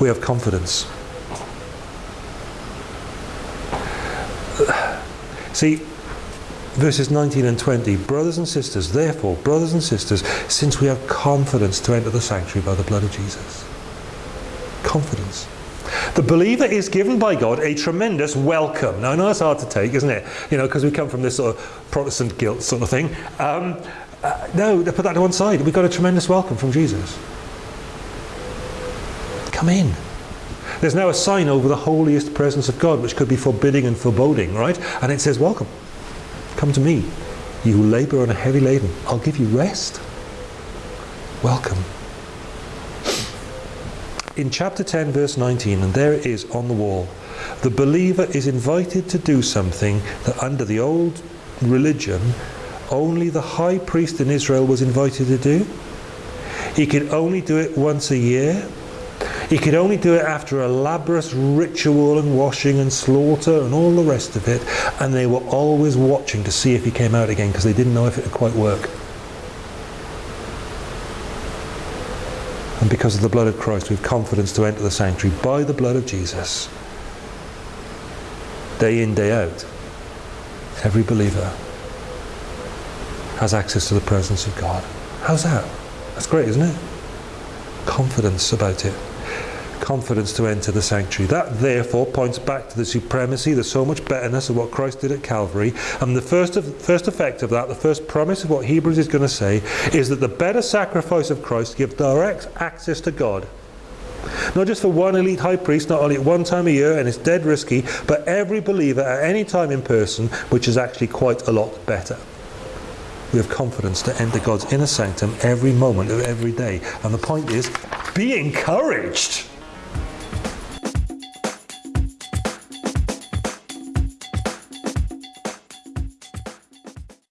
we have confidence. See, verses 19 and 20, brothers and sisters, therefore, brothers and sisters, since we have confidence to enter the sanctuary by the blood of Jesus. Confidence. The believer is given by God a tremendous welcome. Now, I know it's hard to take, isn't it? You know, because we come from this sort of Protestant guilt sort of thing. Um, uh, no, put that to one side. We've got a tremendous welcome from Jesus. Come in. There's now a sign over the holiest presence of God, which could be forbidding and foreboding, right? And it says, Welcome. Come to me, you who labour and are heavy laden. I'll give you rest. Welcome. In chapter 10, verse 19, and there it is on the wall, the believer is invited to do something that under the old religion, only the high priest in Israel was invited to do. He could only do it once a year he could only do it after elaborate ritual and washing and slaughter and all the rest of it. And they were always watching to see if he came out again because they didn't know if it would quite work. And because of the blood of Christ, we have confidence to enter the sanctuary by the blood of Jesus. Day in, day out. Every believer has access to the presence of God. How's that? That's great, isn't it? Confidence about it confidence to enter the sanctuary. That therefore points back to the supremacy, the so much betterness of what Christ did at Calvary. And the first, of, first effect of that, the first promise of what Hebrews is going to say, is that the better sacrifice of Christ gives direct access to God. Not just for one elite high priest, not only at one time a year, and it's dead risky, but every believer at any time in person, which is actually quite a lot better. We have confidence to enter God's inner sanctum every moment of every day. And the point is, be encouraged.